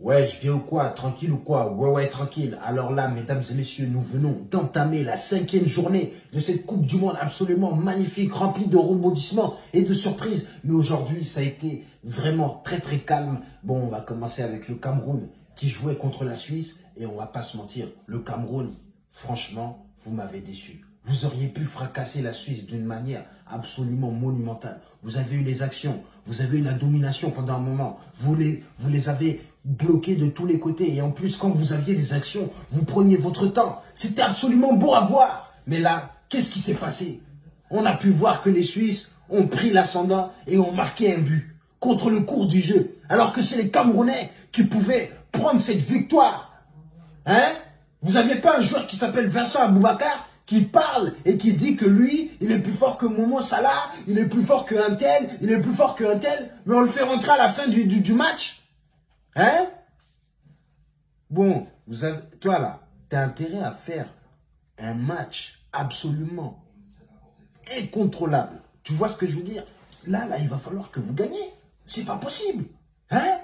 Ouais, je viens ou quoi? Tranquille ou quoi? Ouais, ouais, tranquille. Alors là, mesdames et messieurs, nous venons d'entamer la cinquième journée de cette Coupe du Monde absolument magnifique, remplie de rebondissements et de surprises. Mais aujourd'hui, ça a été vraiment très très calme. Bon, on va commencer avec le Cameroun qui jouait contre la Suisse. Et on va pas se mentir, le Cameroun, franchement, vous m'avez déçu. Vous auriez pu fracasser la Suisse d'une manière absolument monumentale. Vous avez eu les actions, vous avez eu la domination pendant un moment. Vous les, avez bloqués de tous les côtés. Et en plus, quand vous aviez des actions, vous preniez votre temps. C'était absolument beau à voir. Mais là, qu'est-ce qui s'est passé? On a pu voir que les Suisses ont pris l'ascendant et ont marqué un but contre le cours du jeu. Alors que c'est les Camerounais qui pouvaient prendre cette victoire. Hein? Vous n'aviez pas un joueur qui s'appelle Vincent Aboubakar qui parle et qui dit que lui, il est plus fort que Momo Salah, il est plus fort qu'un tel, il est plus fort qu'un tel, mais on le fait rentrer à la fin du, du, match. Hein? Bon, vous toi là, tu as intérêt à faire un match absolument incontrôlable. Tu vois ce que je veux dire? Là, là, il va falloir que vous gagnez. C'est pas possible. Hein?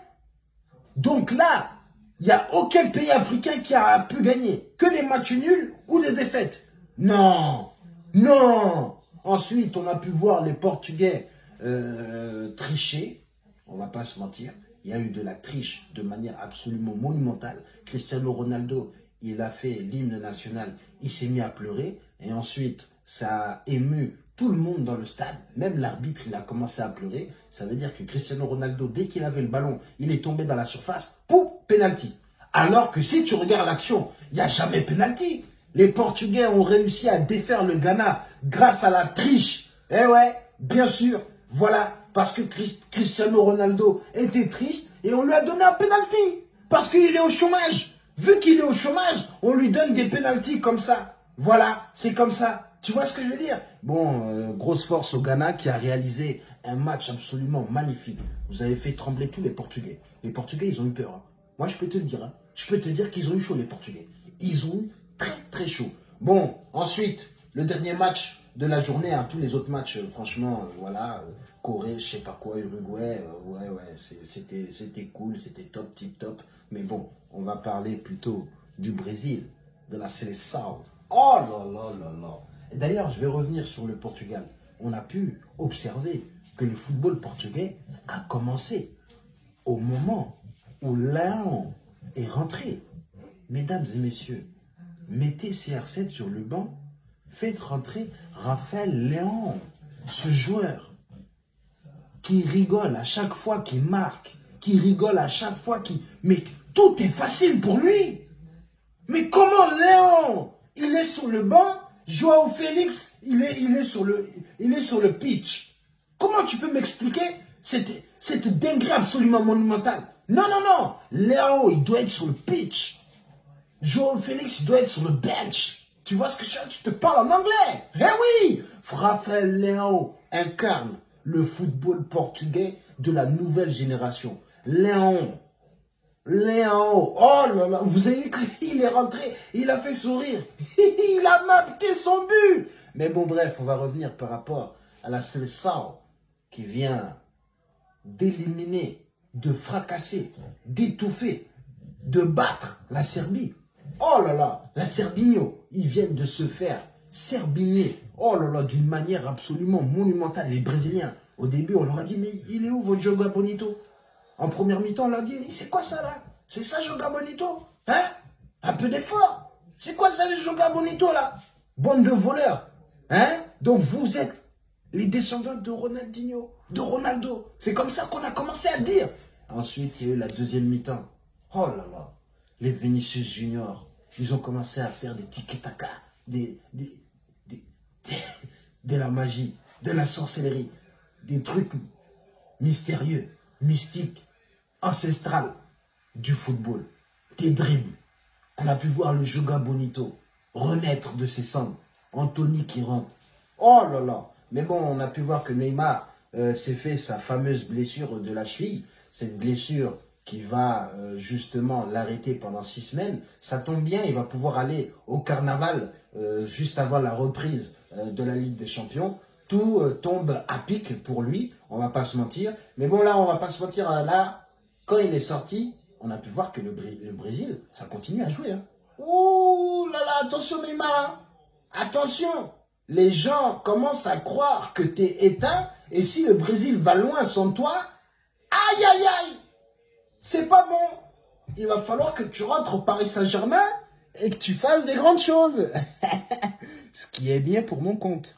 Donc là, il n'y a aucun pays africain qui a pu gagner. Que les matchs nuls ou des défaites. Non, non. Ensuite, on a pu voir les Portugais euh, tricher. On va pas se mentir. Il y a eu de la triche de manière absolument monumentale. Cristiano Ronaldo, il a fait l'hymne national. Il s'est mis à pleurer. Et ensuite, ça a ému tout le monde dans le stade. Même l'arbitre, il a commencé à pleurer. Ça veut dire que Cristiano Ronaldo, dès qu'il avait le ballon, il est tombé dans la surface. Pouf, penalty. Alors que si tu regardes l'action, il n'y a jamais penalty. Les Portugais ont réussi à défaire le Ghana grâce à la triche. Eh ouais, bien sûr. Voilà, parce que Cristiano Ronaldo était triste et on lui a donné un penalty. Parce qu'il est au chômage. Vu qu'il est au chômage, on lui donne des penalties comme ça. Voilà, c'est comme ça. Tu vois ce que je veux dire? Bon, euh, grosse force au Ghana qui a réalisé un match absolument magnifique. Vous avez fait trembler tous les Portugais. Les Portugais, ils ont eu peur. Hein. Moi, je peux te le dire. Hein. Je peux te dire qu'ils ont eu chaud, les Portugais. Ils ont eu très très chaud. Bon, ensuite, le dernier match de la journée, hein, tous les autres matchs, euh, franchement, euh, voilà, euh, Corée, je sais pas quoi, Uruguay, ouais, ouais, c'était cool, c'était top, tip top. Mais bon, on va parler plutôt du Brésil, de la Seleção. Oh là là là là. D'ailleurs, je vais revenir sur le Portugal. On a pu observer que le football portugais a commencé au moment où Léon est rentré. Mesdames et messieurs, mettez CR7 sur le banc, faites rentrer Raphaël Léon, ce joueur qui rigole à chaque fois qu'il marque, qui rigole à chaque fois qu'il... Mais tout est facile pour lui. Mais comment Léon, il est sur le banc, Joao Félix, il est, sur, le, pitch. Comment tu peux m'expliquer cette, cette dinguerie absolument monumentale? Non, non, non, Léo, il doit être sur le pitch. Joao Félix doit être sur le bench. Tu vois ce que je, je te parle en anglais Eh oui Raphaël Léo incarne le football portugais de la nouvelle génération. Léon, Léon, oh là là, vous avez vu qu'il est rentré, il a fait sourire, il a marqué son but. Mais bon, bref, on va revenir par rapport à la sélection qui vient d'éliminer, de fracasser, d'étouffer, de battre la Serbie. Oh là là, la Serbigno, ils viennent de se faire serbigner. Oh là là, d'une manière absolument monumentale. Les Brésiliens, au début, on leur a dit, mais il est où votre Joga Bonito? En première mi-temps, on leur a dit, c'est quoi ça là? C'est ça Joga Bonito? Hein? Un peu d'effort. C'est quoi ça les Joga Bonito là? Bande de voleurs. Hein? Donc vous êtes les descendants de Ronaldinho, de Ronaldo. C'est comme ça qu'on a commencé à dire. Ensuite, il y a eu la deuxième mi-temps. Oh là là, les Vinicius Junior, ils ont commencé à faire des tiki-taka, des, des, de la magie, de la sorcellerie, des trucs mystérieux, mystiques, ancestrales du football, des dribbles. On a pu voir le Joga Bonito renaître de ses cendres. Anthony qui rentre. Oh là là Mais bon, on a pu voir que Neymar euh, s'est fait sa fameuse blessure de la cheville. Cette blessure qui va euh, justement l'arrêter pendant six semaines, ça tombe bien, il va pouvoir aller au carnaval euh, juste avant la reprise euh, de la Ligue des Champions. Tout tombe à pic pour lui, on va pas se mentir. Mais bon là, on va pas se mentir, là, quand il est sorti, on a pu voir que le, Brésil, ça continue à jouer. Hein. Ouh là là, attention Neymar. Hein. Attention. Les gens commencent à croire que tu es éteint. Et si le Brésil va loin sans toi, aïe aïe aïe. C'est pas bon. Il va falloir que tu rentres au Paris Saint-Germain et que tu fasses des grandes choses. Ce qui est bien pour mon compte.